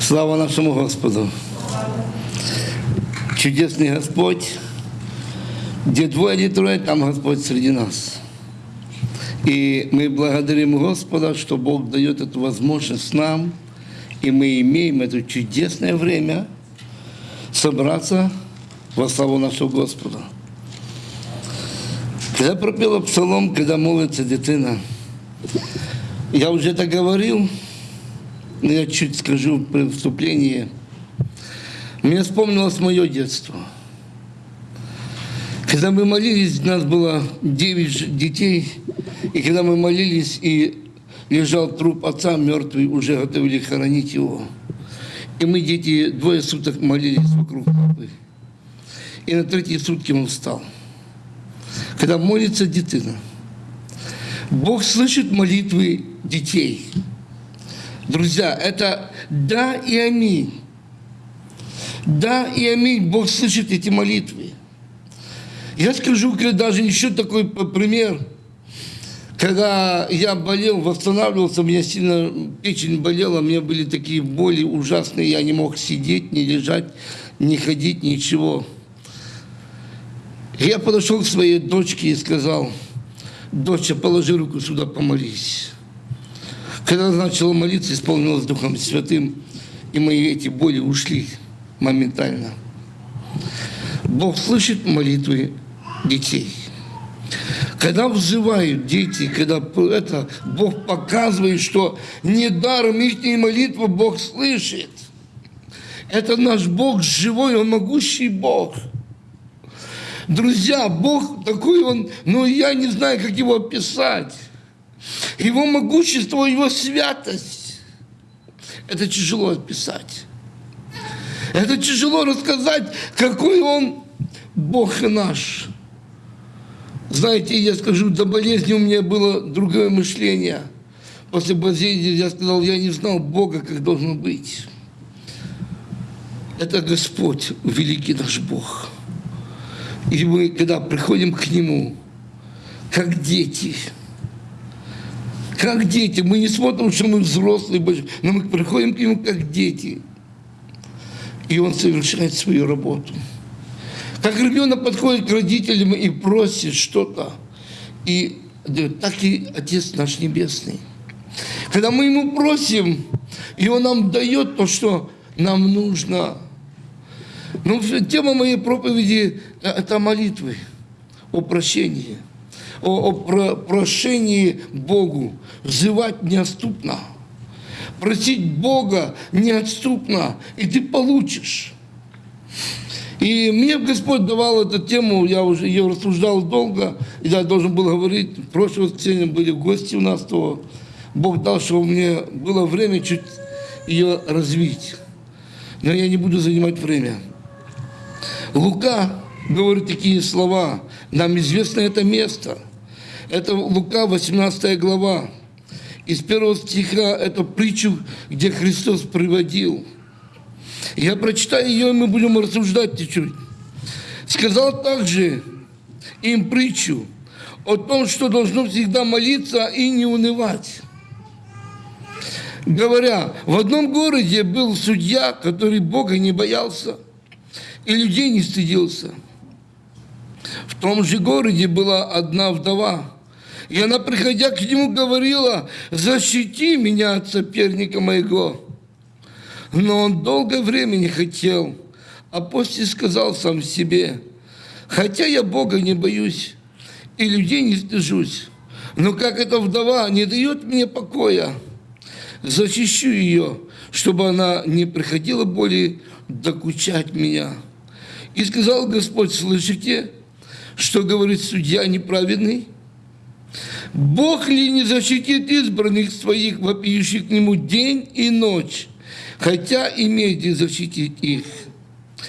Слава нашему Господу. Чудесный Господь. Где двое или трое, там Господь среди нас. И мы благодарим Господа, что Бог дает эту возможность нам, и мы имеем это чудесное время собраться во славу нашего Господа. Когда пропела псалом, когда молится дитина, я уже это говорил, но я чуть скажу при вступлении. Мне вспомнилось мое детство. Когда мы молились, у нас было 9 детей, и когда мы молились, и лежал труп отца мертвый, уже готовили хоронить его. И мы, дети, двое суток молились вокруг папы. И на третьи сутки он встал. Когда молится дитина, Бог слышит молитвы детей. Друзья, это да и аминь. Да и аминь. Бог слышит эти молитвы. Я скажу даже еще такой пример. Когда я болел, восстанавливался, у меня сильно печень болела, у меня были такие боли ужасные, я не мог сидеть, не лежать, не ходить, ничего. Я подошел к своей дочке и сказал, доча, положи руку сюда, помолись. Когда она начала молиться, исполнилась Духом Святым, и мои эти боли ушли моментально. Бог слышит молитвы детей. Когда взывают дети, когда это, Бог показывает, что недаром их молитву Бог слышит. Это наш Бог живой, Он могущий Бог. Друзья, Бог такой Он, но я не знаю, как его описать. Его могущество, Его святость. Это тяжело описать. Это тяжело рассказать, какой Он Бог наш. Знаете, я скажу, до болезни у меня было другое мышление. После болезни я сказал, я не знал Бога, как должно быть. Это Господь, великий наш Бог. И мы, когда приходим к Нему, как дети, как дети, мы не смотрим, что мы взрослые, но мы приходим к Нему как дети. И Он совершает свою работу. Как ребенок подходит к родителям и просит что-то, и так и Отец наш Небесный. Когда мы Ему просим, и Он нам дает то, что нам нужно. Ну, тема моей проповеди – это молитвы о прощении, о, о про, прошении Богу, взывать неотступно, просить Бога неотступно, и ты получишь. И мне Господь давал эту тему, я уже ее рассуждал долго, и я должен был говорить, в прошлое воскресенье были гости у нас, то Бог дал, чтобы мне было время чуть ее развить. Но я не буду занимать время. Лука говорит такие слова, нам известно это место. Это Лука, 18 глава. Из первого стиха это притчу, где Христос приводил – я прочитаю ее, и мы будем рассуждать чуть-чуть. Сказал также им притчу о том, что должно всегда молиться и не унывать. Говоря, в одном городе был судья, который Бога не боялся и людей не стыдился. В том же городе была одна вдова, и она, приходя к нему, говорила, защити меня от соперника моего. Но он долгое время не хотел, а после сказал сам себе, хотя я Бога не боюсь и людей не стыжусь, но как эта вдова не дает мне покоя, защищу ее, чтобы она не приходила более докучать меня. И сказал Господь, слышите, что говорит судья неправедный? Бог ли не защитит избранных своих, вопиющих к Нему день и ночь? хотя и медит защитить их,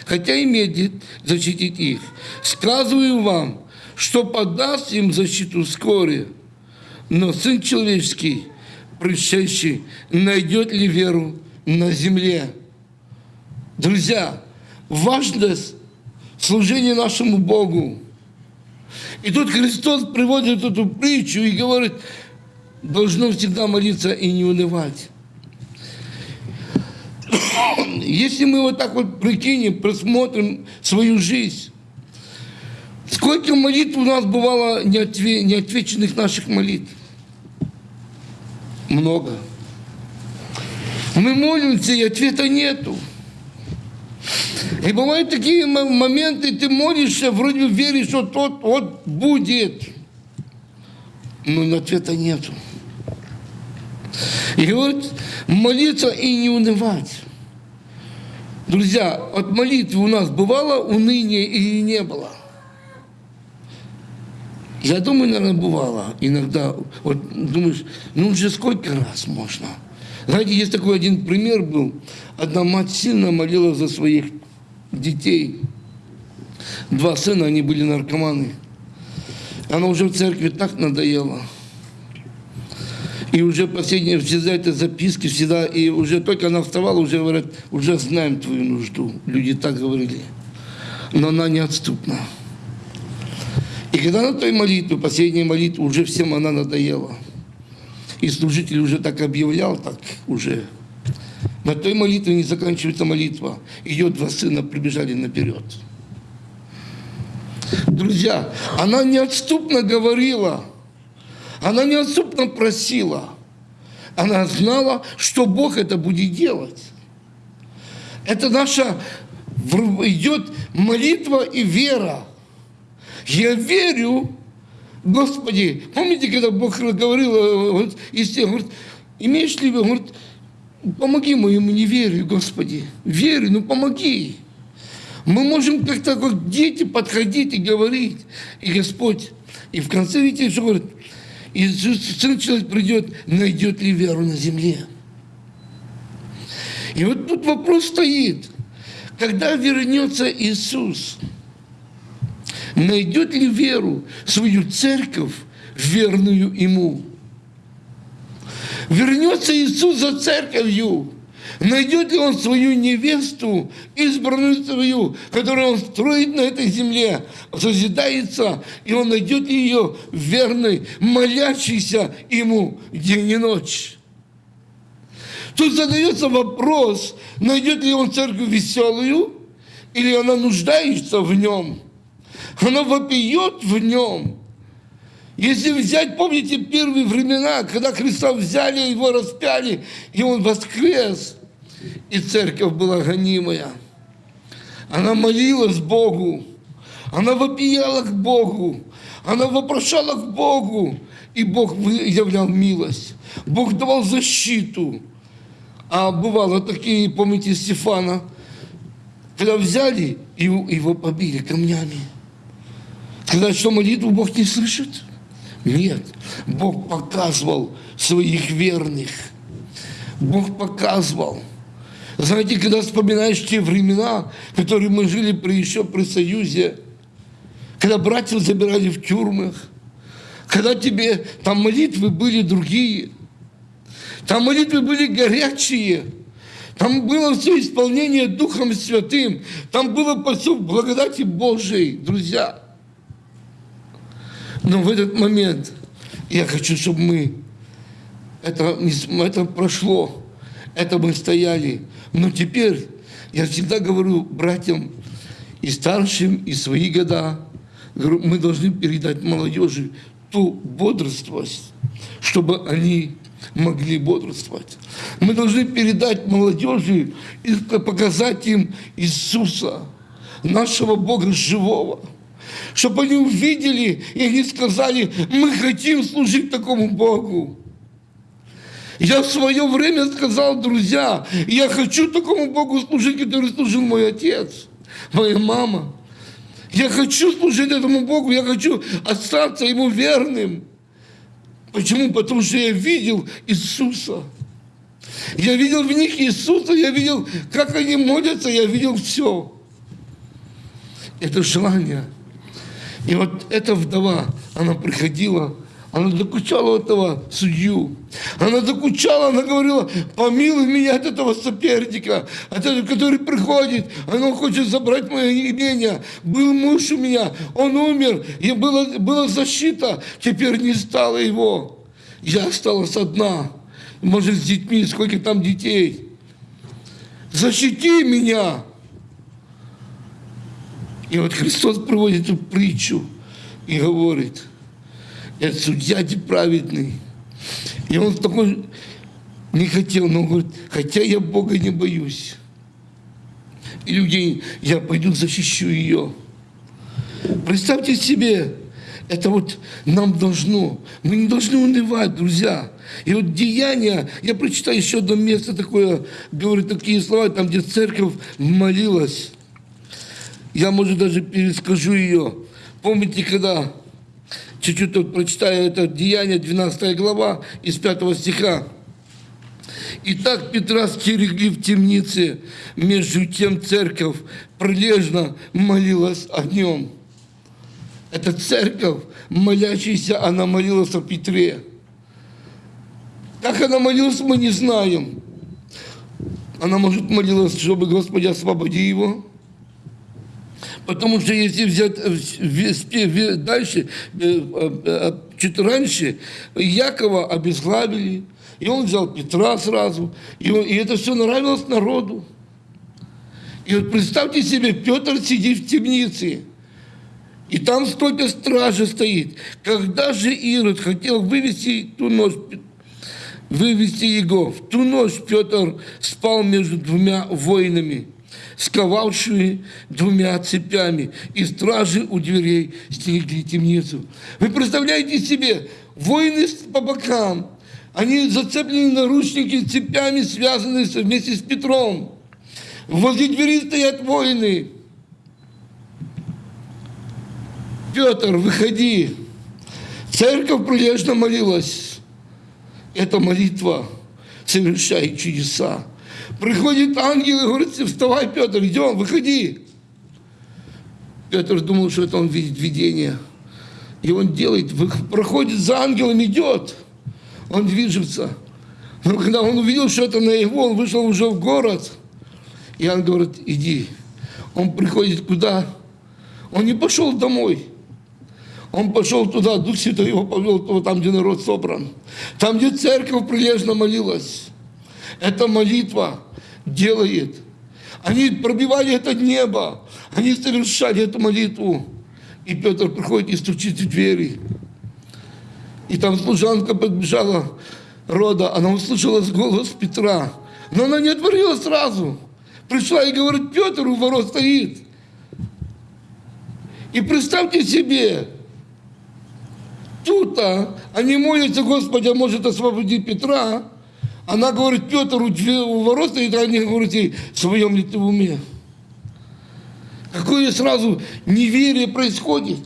хотя и медит защитить их. Сказываю вам, что подаст им защиту вскоре, но Сын Человеческий, пришедший, найдет ли веру на земле? Друзья, важность служения нашему Богу. И тут Христос приводит эту притчу и говорит, должно всегда молиться и не унывать. Если мы вот так вот прикинем, просмотрим свою жизнь, сколько молитв у нас бывало неотвеченных наших молитв? Много. Мы молимся, и ответа нету. И бывают такие моменты, ты молишься, вроде веришь, что тот вот будет. Но ответа нету. И вот молиться и не унывать. Друзья, от молитвы у нас бывало уныние или не было? Я думаю, наверное, бывало иногда. Вот думаешь, ну уже сколько раз можно? Знаете, есть такой один пример был. Одна мать сильно молила за своих детей. Два сына, они были наркоманы. Она уже в церкви так надоела. И уже последние всегда это записки, всегда, и уже только она вставала, уже говорят, уже знаем твою нужду. Люди так говорили. Но она неотступна. И когда на той молитве, последней молитве, уже всем она надоела. И служитель уже так объявлял, так уже. На той молитве не заканчивается молитва. Ее два сына прибежали наперед. Друзья, она неотступно говорила, она неотступно просила. Она знала, что Бог это будет делать. Это наша идет молитва и вера. Я верю, Господи, помните, когда Бог говорил, э, вот, из говорит, имеешь ли, говорит, помоги моему неверию, Господи, верю, ну помоги. Мы можем как-то как дети подходить и говорить, и Господь, и в конце, видите, что говорит, и Сын Человек придет, найдет ли веру на земле. И вот тут вопрос стоит, когда вернется Иисус – найдет ли веру свою церковь, верную Ему. Вернется Иисус за церковью, найдет ли Он свою невесту, избранную свою, которую Он строит на этой земле, созидается, и Он найдет ее верной, молящейся Ему день и ночь. Тут задается вопрос, найдет ли он церковь веселую, или она нуждается в нем – оно вопиет в нем. Если взять, помните, первые времена, когда Христа взяли, его распяли, и он воскрес, и церковь была гонимая. Она молилась Богу, она вопияла к Богу, она вопрошала к Богу, и Бог являл милость. Бог давал защиту. А бывало такие, помните, Стефана, когда взяли, и его побили камнями. Сказать, что молитву Бог не слышит? Нет. Бог показывал своих верных. Бог показывал. Знаете, когда вспоминаешь те времена, которые мы жили при, еще при Союзе, когда братьев забирали в тюрьмах, когда тебе там молитвы были другие, там молитвы были горячие, там было все исполнение Духом Святым, там было все благодати Божией, друзья. Но в этот момент я хочу, чтобы мы, это, это прошло, это мы стояли. Но теперь я всегда говорю братьям и старшим, и свои года, говорю, мы должны передать молодежи ту бодрствость, чтобы они могли бодрствовать. Мы должны передать молодежи и показать им Иисуса, нашего Бога живого чтобы они увидели и они сказали, мы хотим служить такому Богу. Я в свое время сказал, друзья, я хочу такому Богу служить, который служил мой отец, моя мама. Я хочу служить этому Богу, я хочу остаться Ему верным. Почему? Потому что я видел Иисуса. Я видел в них Иисуса, я видел, как они молятся, я видел все. Это желание – и вот эта вдова, она приходила, она докучала этого судью. Она докучала, она говорила, помилуй меня от этого соперника, от этого, который приходит, она хочет забрать мое имение. Был муж у меня, он умер, и была, была защита, теперь не стало его. Я осталась одна, может, с детьми, сколько там детей. защити меня. И вот Христос проводит эту притчу и говорит, это судья праведный. И он такой не хотел, но говорит, хотя я Бога не боюсь. И людей, я пойду защищу ее. Представьте себе, это вот нам должно, мы не должны унывать, друзья. И вот деяния, я прочитаю еще одно место такое, говорит такие слова, там, где церковь молилась. Я, может, даже перескажу ее. Помните, когда, чуть-чуть вот прочитаю это Деяние, 12 глава, из 5 стиха. Итак, Петра стерегли в темнице, между тем церковь прилежно молилась о нем. Это церковь, молящаяся, она молилась о Петре. Как она молилась, мы не знаем. Она, может, молилась, чтобы Господи освободи его. Потому что если взять э, дальше, э, э, чуть раньше, Якова обезглавили, и он взял Петра сразу, и, он, и это все нравилось народу. И вот представьте себе, Петр сидит в темнице, и там столько стражи стоит. Когда же Ирод хотел вывести ту ночь, вывести его, в ту ночь Петр спал между двумя воинами, сковавшими двумя цепями, и стражи у дверей стерегли темницу. Вы представляете себе, воины по бокам, они зацеплены наручники цепями, связанные вместе с Петром. Возле двери стоят воины. Петр, выходи. Церковь прилежно молилась. Эта молитва совершает чудеса. Приходит ангел и говорит, вставай, Петр, идем, выходи. Петр думал, что это он видит видение. И он делает, проходит за ангелом, идет он движется. Но когда он увидел, что это на его, он вышел уже в город. И он говорит, иди. Он приходит куда? Он не пошел домой. Он пошел туда, Дух Святой его повел там, где народ собран. Там, где церковь прилежно молилась. Эта молитва делает. Они пробивали это небо. Они совершали эту молитву. И Петр приходит и стучит в двери. И там служанка подбежала, рода, она услышала голос Петра. Но она не отворила сразу. Пришла и говорит, Петр у ворот стоит. И представьте себе, тут они молятся, Господи, а может освободить Петра. Она говорит, Петр у ворот стоит, а они говорят ей, в своем ли ты уме? Какое сразу неверие происходит.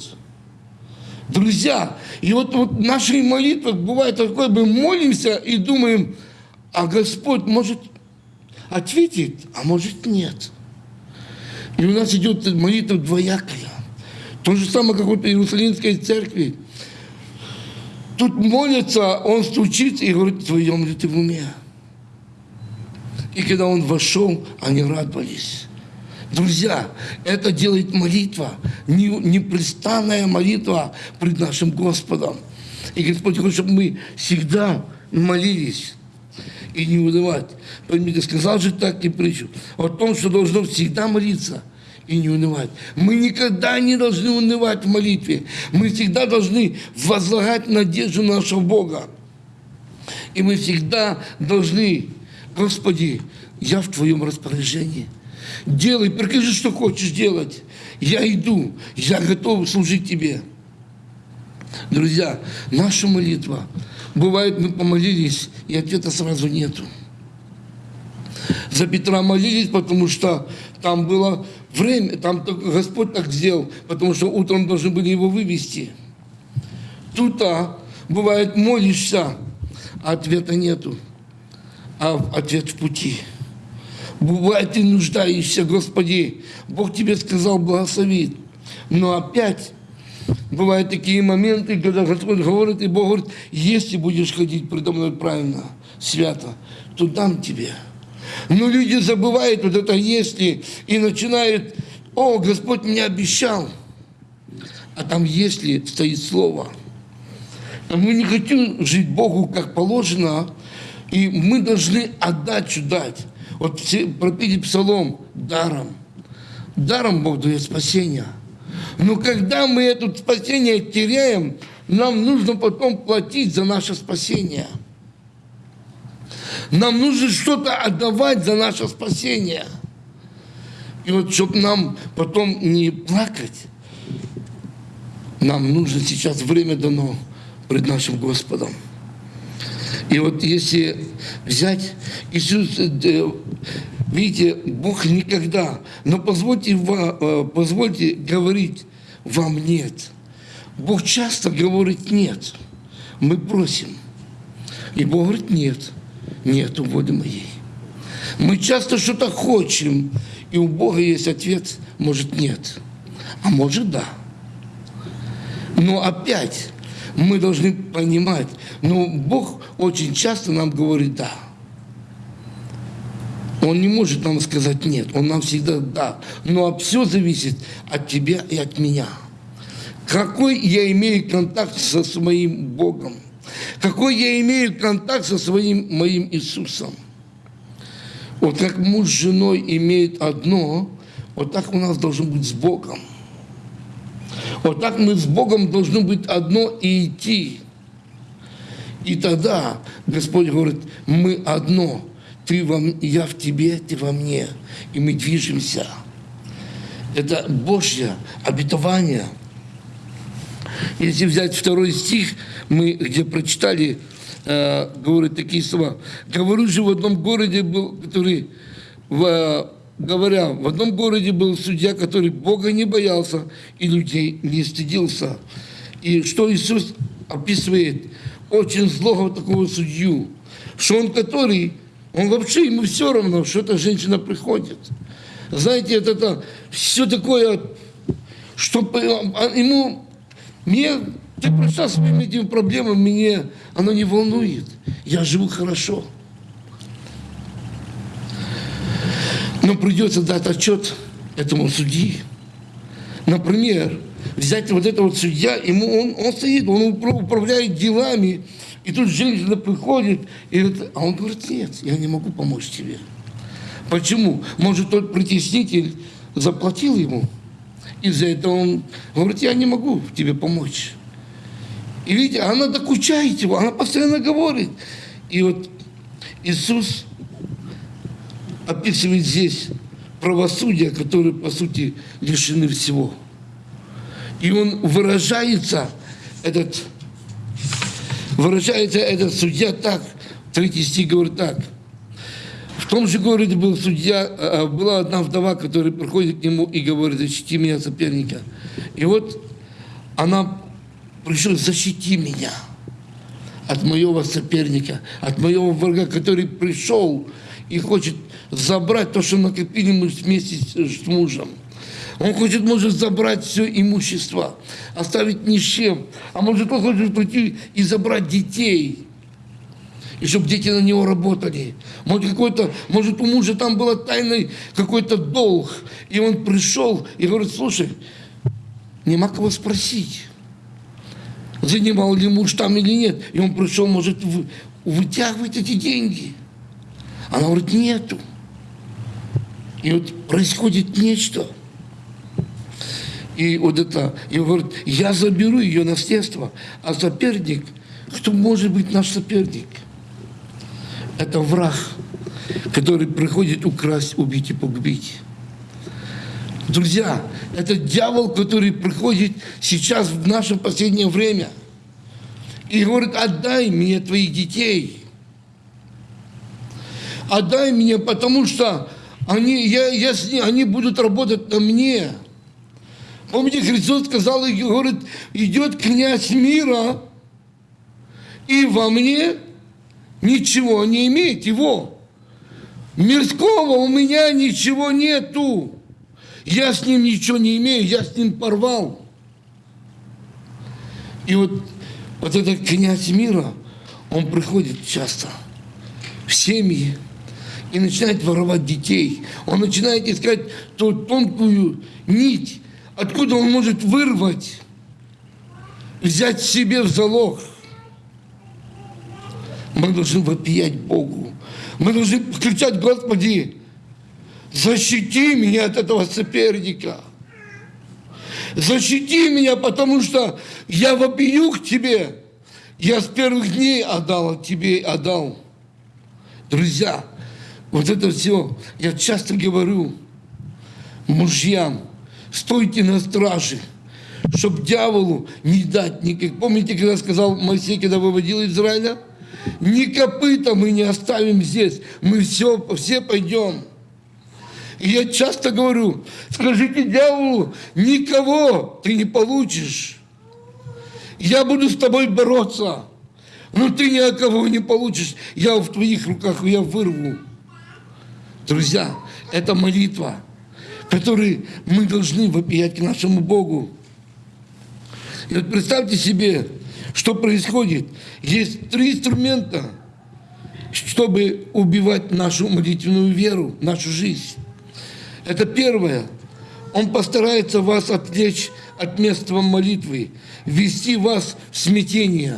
Друзья, и вот, вот наши молитвы бывает такое, мы молимся и думаем, а Господь может ответить, а может нет. И у нас идет молитва двоякая. То же самое, как вот в Иерусалимской церкви. Тут молится, он стучит и говорит, твоем ли ты в уме? И когда он вошел, они радовались. Друзья, это делает молитва, непрестанная молитва пред нашим Господом. И Господь хочет, чтобы мы всегда молились и не унывать. Поймите, сказал же так и притчу о том, что должно всегда молиться и не унывать. Мы никогда не должны унывать в молитве. Мы всегда должны возлагать надежду на нашего Бога. И мы всегда должны, Господи, я в Твоем распоряжении – Делай, прикажи, что хочешь делать. Я иду, я готов служить тебе. Друзья, наша молитва, бывает, мы помолились, и ответа сразу нету. За Петра молились, потому что там было время, там Господь так сделал, потому что утром должны были его вывести. Тут, а, бывает, молишься, а ответа нету, а ответ в пути. Бывает, ты нуждаешься, Господи, Бог тебе сказал благословит. Но опять бывают такие моменты, когда Господь говорит, и Бог говорит, если будешь ходить предо мной правильно, свято, то дам тебе. Но люди забывают вот это «если» и начинают, о, Господь мне обещал. А там «если» стоит слово. А мы не хотим жить Богу как положено, и мы должны отдачу дать. Вот все пропили псалом даром. Даром Бог дает спасение. Но когда мы это спасение теряем, нам нужно потом платить за наше спасение. Нам нужно что-то отдавать за наше спасение. И вот, чтобы нам потом не плакать, нам нужно сейчас время дано пред нашим Господом. И вот если взять Иисус, э, видите, Бог никогда, но позвольте, э, позвольте говорить вам нет. Бог часто говорит нет. Мы просим. И Бог говорит нет. Нет у воли моей. Мы часто что-то хотим, и у Бога есть ответ, может нет, а может да. Но опять мы должны понимать, но Бог очень часто нам говорит «да». Он не может нам сказать «нет», Он нам всегда «да». Но все зависит от тебя и от меня. Какой я имею контакт со своим Богом? Какой я имею контакт со своим моим Иисусом? Вот как муж с женой имеет одно, вот так у нас должно быть с Богом – вот так мы с Богом должны быть одно и идти. И тогда Господь говорит, мы одно. Ты во, я в тебе, ты во мне. И мы движемся. Это Божье обетование. Если взять второй стих, мы где прочитали, э, говорит такие слова. Говорю же, в одном городе был, который в говоря, в одном городе был судья, который Бога не боялся и людей не стыдился. И что Иисус описывает очень злого такого судью, что он который, он вообще ему все равно, что эта женщина приходит. Знаете, это, это все такое, что а, ему, мне, ты пришла своими этими проблемами, мне оно не волнует. Я живу хорошо. Но придется дать отчет этому судьи. Например, взять вот этого судья, ему он, он стоит, он управляет делами, и тут женщина приходит, и это, а он говорит, нет, я не могу помочь тебе. Почему? Может, тот притеснитель заплатил ему, и за это он говорит, я не могу тебе помочь. И видите, она докучает его, она постоянно говорит. И вот Иисус описывает здесь правосудие, которое, по сути, лишены всего. И он выражается, этот, выражается этот судья так, третий стих говорит так. В том же городе был судья, а, была одна вдова, которая приходит к нему и говорит, защити меня соперника. И вот она пришла, защити меня от моего соперника, от моего врага, который пришел и хочет забрать то, что накопили мы вместе с мужем. Он хочет, может, забрать все имущество, оставить ни с чем. А может, он хочет прийти и забрать детей. И чтобы дети на него работали. Может, какой-то, может, у мужа там был тайный какой-то долг. И он пришел и говорит, слушай, нема кого спросить, занимал ли муж там или нет. И он пришел, может, вытягивать эти деньги. Она говорит, нету. И вот происходит нечто. И вот это, и говорит, я заберу ее наследство, а соперник, кто может быть наш соперник? Это враг, который приходит украсть, убить и погубить. Друзья, это дьявол, который приходит сейчас в наше последнее время и говорит, отдай мне твоих детей – отдай мне, потому что они, я, я с ней, они будут работать на мне. Помните, Христос сказал, и говорит, идет князь мира, и во мне ничего не имеет его. Мирского у меня ничего нету. Я с ним ничего не имею, я с ним порвал. И вот, вот этот князь мира, он приходит часто в семьи, и начинает воровать детей. Он начинает искать ту тонкую нить, откуда он может вырвать, взять себе в залог. Мы должны вопиять Богу. Мы должны кричать, Господи, защити меня от этого соперника. Защити меня, потому что я вопию к Тебе. Я с первых дней отдал от Тебе, отдал. Друзья, вот это все, я часто говорю мужьям, стойте на страже, чтобы дьяволу не дать никак. Помните, когда сказал Моисей, когда выводил Израиля? Ни копыта мы не оставим здесь, мы все, все пойдем. И я часто говорю, скажите дьяволу, никого ты не получишь. Я буду с тобой бороться, но ты ни от кого не получишь. Я в твоих руках, я вырву. Друзья, это молитва, которую мы должны вопиять к нашему Богу. И вот представьте себе, что происходит. Есть три инструмента, чтобы убивать нашу молитвенную веру, нашу жизнь. Это первое. Он постарается вас отвлечь от места молитвы, ввести вас в смятение.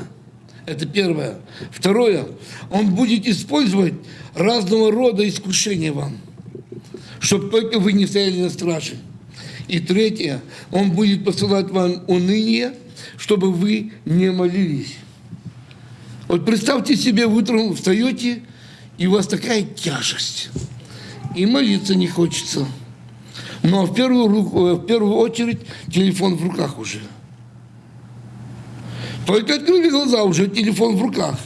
Это первое. Второе. Он будет использовать разного рода искушения вам, чтобы только вы не стояли на страже. И третье. Он будет посылать вам уныние, чтобы вы не молились. Вот представьте себе, вы утром встаете, и у вас такая тяжесть – и молиться не хочется. Но в первую, в первую очередь телефон в руках уже. Только открыли глаза, уже телефон в руках.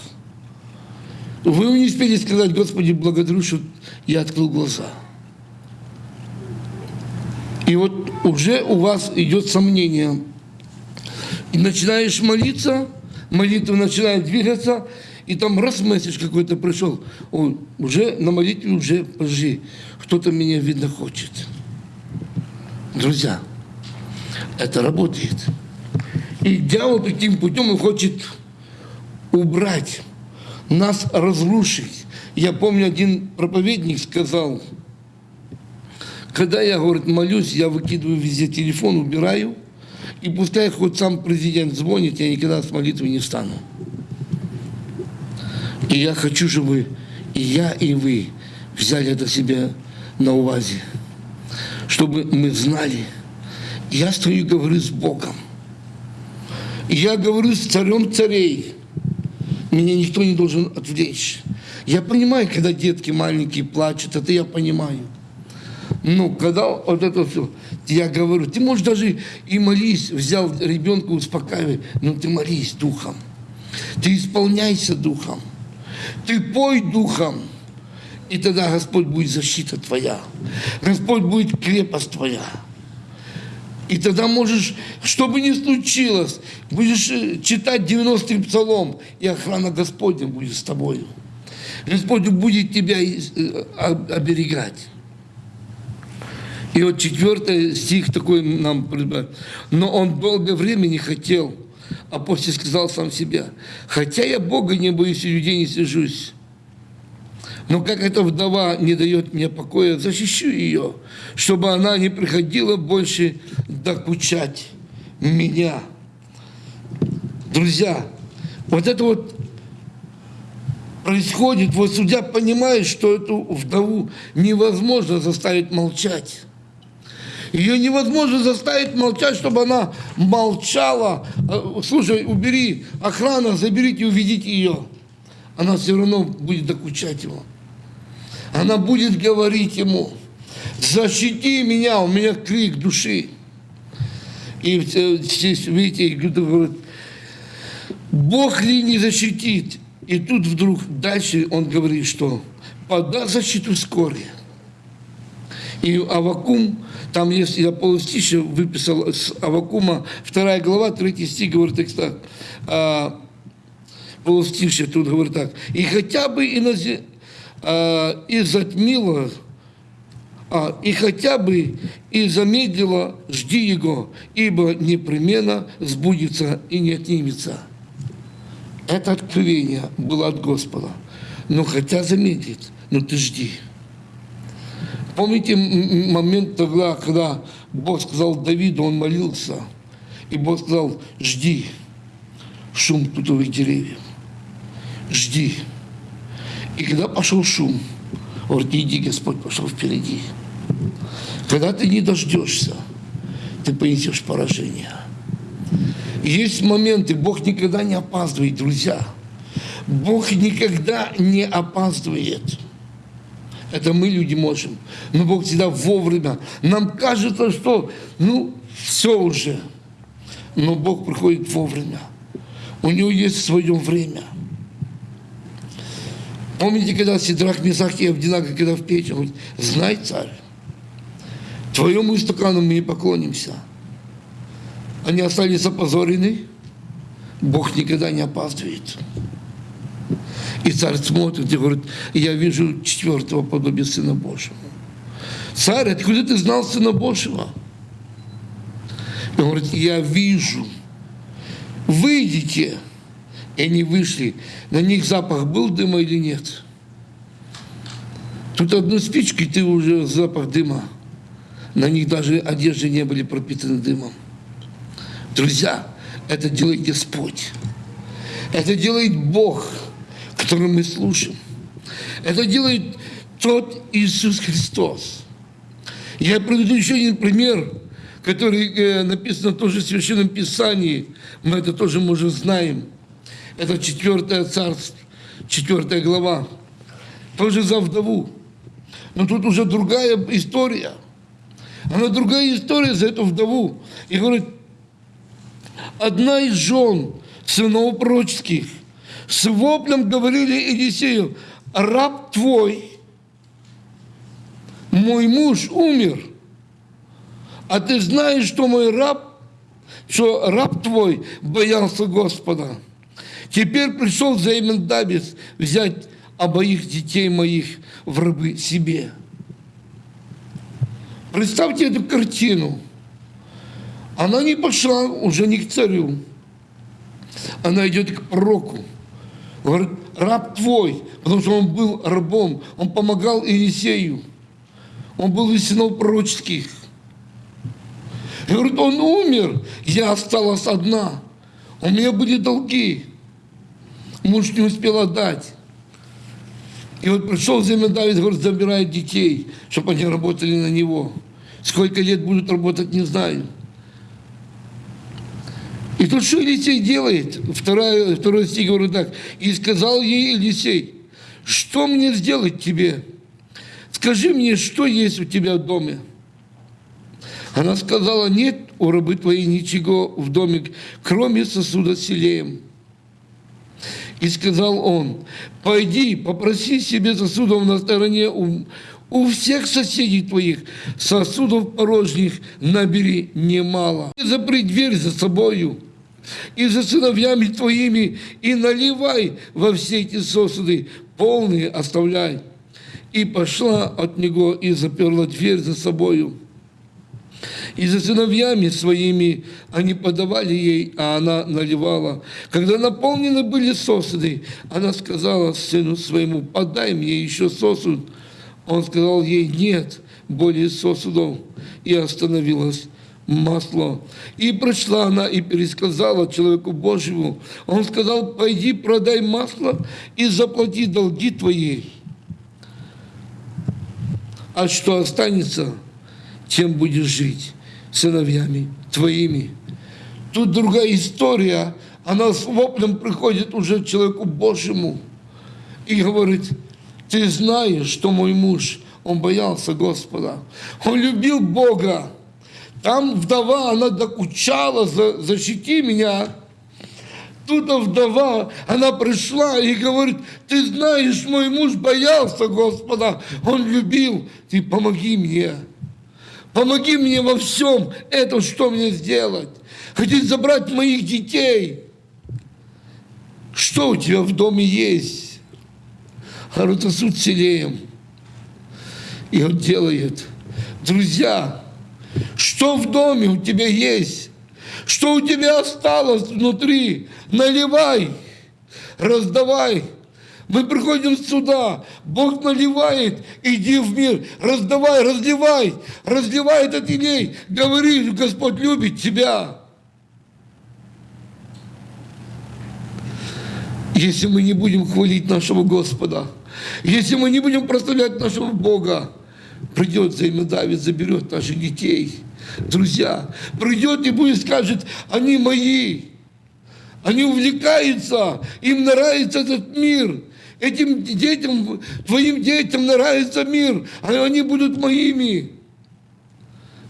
Вы не успели сказать, Господи, благодарю, что я открыл глаза. И вот уже у вас идет сомнение. И начинаешь молиться, молитва начинает двигаться, и там раз месседж какой-то пришел, он уже на молитве уже, подожди, кто-то меня, видно, хочет. Друзья, это работает. И дьявол таким путем он хочет убрать, нас разрушить. Я помню, один проповедник сказал, когда я, говорит, молюсь, я выкидываю везде телефон, убираю, и пускай хоть сам президент звонит, я никогда с молитвой не встану. И я хочу, чтобы и я, и вы взяли это себе на увазе, чтобы мы знали, я стою и говорю с Богом. Я говорю с царем царей. Меня никто не должен отвлечь. Я понимаю, когда детки маленькие плачут, это я понимаю. Но когда вот это все, я говорю, ты можешь даже и молись, взял ребенка, успокаивай, но ты молись духом. Ты исполняйся духом. Ты пой духом, и тогда Господь будет защита твоя. Господь будет крепость твоя. И тогда можешь, что бы ни случилось, будешь э, читать 90-й псалом, и охрана Господня будет с тобой. Господь будет тебя э, оберегать. И вот четвертый стих такой нам Но он долгое время не хотел, а после сказал сам себе, хотя я Бога не боюсь и людей не сижусь, но как эта вдова не дает мне покоя, защищу ее, чтобы она не приходила больше докучать меня. Друзья, вот это вот происходит, вот судья понимает, что эту вдову невозможно заставить молчать. Ее невозможно заставить молчать, чтобы она молчала. Э, слушай, убери охрана, заберите, уведите ее. Она все равно будет докучать его. Она будет говорить ему, защити меня, у меня крик души. И здесь, видите, говорит, Бог ли не защитит? И тут вдруг дальше он говорит, что пода защиту вскоре. И Авакум, там есть, я полустище выписал с Авакума, вторая глава, третий стих, говорит так, а, полустище тут говорит так, и хотя бы и на, а, и затмила, а, и хотя бы и замедлила, жди его, ибо непременно сбудется и не отнимется. Это откровение было от Господа. Но хотя замедлит, но ты жди. Помните момент тогда, когда Бог сказал Давиду, он молился, и Бог сказал, жди шум тутовых деревьев, жди. И когда пошел шум, говорит, иди, Господь пошел впереди. Когда ты не дождешься, ты понесешь поражение. Есть моменты, Бог никогда не опаздывает, друзья. Бог никогда не опаздывает. Это мы, люди, можем. Но Бог всегда вовремя. Нам кажется, что, ну, все уже. Но Бог приходит вовремя. У Него есть свое время. Помните, когда Сидрах, Месах и Авдинага, когда в печь, говорит, знай, царь, твоему стакану мы не поклонимся. Они остались опозорены, Бог никогда не опаздывает. И царь смотрит и говорит, я вижу четвертого подобия Сына Божьего. Царь, откуда ты знал Сына Божьего? Он говорит, я вижу. Выйдите. И они вышли. На них запах был дыма или нет? Тут одну спичку, и ты уже запах дыма. На них даже одежды не были пропитаны дымом. Друзья, это делает Господь. Это делает Бог который мы слушаем. Это делает тот Иисус Христос. Я приведу еще один пример, который э, написан тоже в Священном Писании. Мы это тоже, может, знаем. Это четвертое царство, четвертая глава. Тоже за вдову. Но тут уже другая история. Она другая история за эту вдову. И говорит, одна из жен сынов пророческих – с воплем говорили Елисею, раб твой, мой муж умер, а ты знаешь, что мой раб, что раб твой боялся Господа. Теперь пришел Займан Давид взять обоих детей моих в рабы себе. Представьте эту картину. Она не пошла уже не к царю. Она идет к пророку. Говорит, раб твой, потому что он был рабом, он помогал Иисею, он был из сынов пророческих. И говорит, он умер, я осталась одна, у меня были долги, муж не успел отдать. И вот пришел Давид, говорит, забирает детей, чтобы они работали на него. Сколько лет будут работать, не знаю. И тут что Елисей делает? Второй, второй стих говорит так. «И сказал ей Елисей, что мне сделать тебе? Скажи мне, что есть у тебя в доме?» Она сказала, нет у рабы твоей ничего в доме, кроме сосуда с селеем. И сказал он, пойди, попроси себе сосудов на стороне у, у всех соседей твоих, сосудов порожних набери немало. Запри дверь за собою, и за сыновьями твоими, и наливай во все эти сосуды, полные оставляй. И пошла от него и заперла дверь за собою. И за сыновьями своими они подавали ей, а она наливала. Когда наполнены были сосуды, она сказала сыну своему, подай мне еще сосуд. Он сказал ей, нет более сосудов. И остановилась масло. И пришла она и пересказала человеку Божьему. Он сказал, пойди продай масло и заплати долги твои. А что останется, тем будешь жить сыновьями твоими. Тут другая история. Она с воплем приходит уже человеку Божьему и говорит, ты знаешь, что мой муж, он боялся Господа. Он любил Бога. Там вдова, она докучала, за, защити меня. Тут вдова, она пришла и говорит, ты знаешь, мой муж боялся Господа, он любил, ты помоги мне. Помоги мне во всем это, что мне сделать. Хотите забрать моих детей. Что у тебя в доме есть? Говорит, суд селеем. И он делает. Друзья, что в доме у тебя есть? Что у тебя осталось внутри? Наливай, раздавай. Мы приходим сюда, Бог наливает, иди в мир, раздавай, разливай, разливай этот илей, говори, Господь любит тебя. Если мы не будем хвалить нашего Господа, Если мы не будем прославлять нашего Бога, придет взаимодавец, заберет наших детей. Друзья, придет и будет скажет, они мои. Они увлекаются, им нравится этот мир. Этим детям, твоим детям нравится мир, а они будут моими.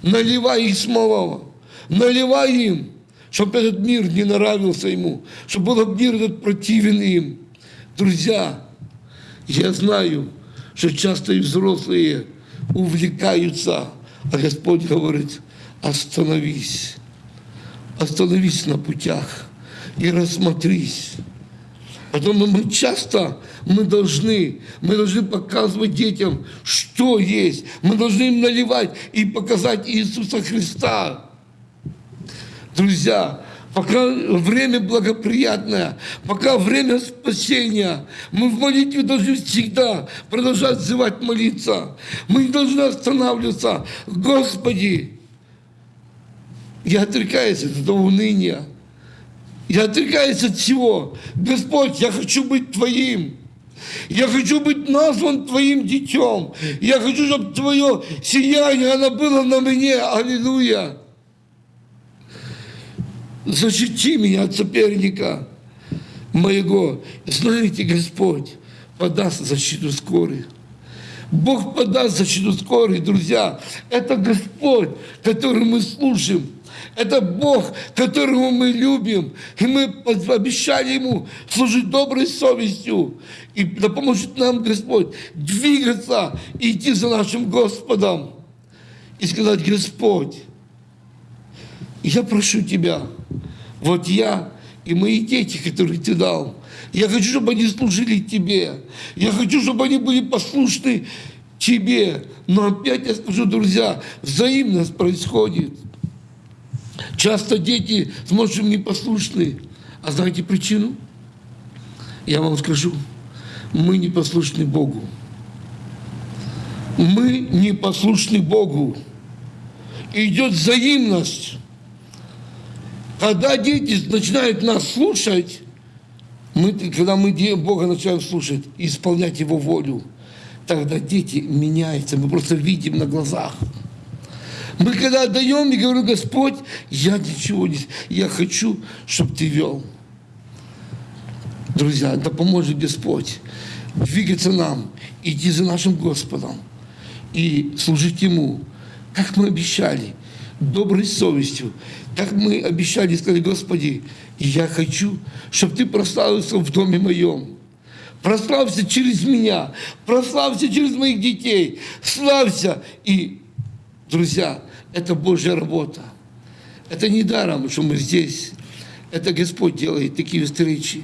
Наливай их смолова, наливай им, чтобы этот мир не нравился ему, чтобы был мир этот противен им. Друзья, я знаю, что часто и взрослые увлекаются, а Господь говорит, остановись, остановись на путях и рассмотрись. Потому мы часто мы должны, мы должны показывать детям, что есть. Мы должны им наливать и показать Иисуса Христа. Друзья, пока время благоприятное, пока время спасения, мы в молитве должны всегда продолжать взывать молиться. Мы не должны останавливаться. Господи, я отрекаюсь от этого уныния. Я отрекаюсь от всего. Господь, я хочу быть Твоим. Я хочу быть назван Твоим детем. Я хочу, чтобы Твое сияние, оно было на мне. Аллилуйя. Защити меня от соперника моего. Знаете, Господь подаст защиту скорой. Бог подаст защиту скорой, друзья. Это Господь, который мы служим. Это Бог, которого мы любим. И мы обещали Ему служить доброй совестью. И да поможет нам Господь двигаться и идти за нашим Господом. И сказать, Господь, я прошу Тебя, вот я и мои дети, которые Ты дал, я хочу, чтобы они служили Тебе. Я хочу, чтобы они были послушны Тебе. Но опять я скажу, друзья, взаимность происходит. Часто дети с младшим непослушны. А знаете причину? Я вам скажу. Мы не послушны Богу. Мы не послушны Богу. идет взаимность. Когда дети начинают нас слушать, мы, когда мы Бога начинаем слушать и исполнять Его волю, тогда дети меняются. Мы просто видим на глазах. Мы когда отдаем, и говорю, Господь, я ничего не... Я хочу, чтобы Ты вел. Друзья, да поможет Господь двигаться нам, идти за нашим Господом и служить Ему, как мы обещали, доброй совестью, как мы обещали, сказали, Господи, я хочу, чтобы Ты прославился в доме моем. Прославься через меня, прославься через моих детей, славься. И, друзья, это Божья работа. Это не даром, что мы здесь. Это Господь делает такие встречи.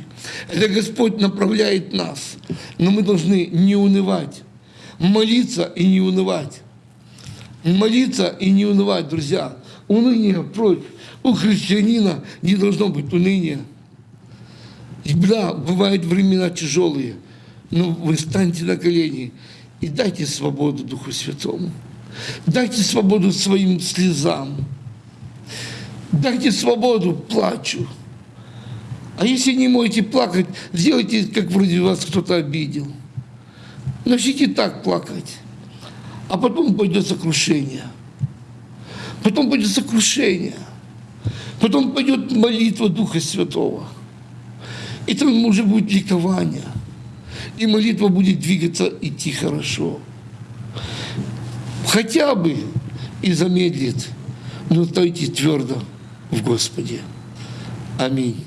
Это Господь направляет нас. Но мы должны не унывать. Молиться и не унывать. Молиться и не унывать, друзья. Уныние прочь. У христианина не должно быть уныния. Да, бывают времена тяжелые, но вы встаньте на колени и дайте свободу Духу Святому. Дайте свободу своим слезам. Дайте свободу плачу. А если не можете плакать, сделайте, как вроде вас кто-то обидел. Начните так плакать. А потом пойдет сокрушение. Потом пойдет сокрушение. Потом пойдет молитва Духа Святого. И там уже будет ликование. И молитва будет двигаться, идти хорошо хотя бы и замедлит, но стойте твердо в Господе. Аминь.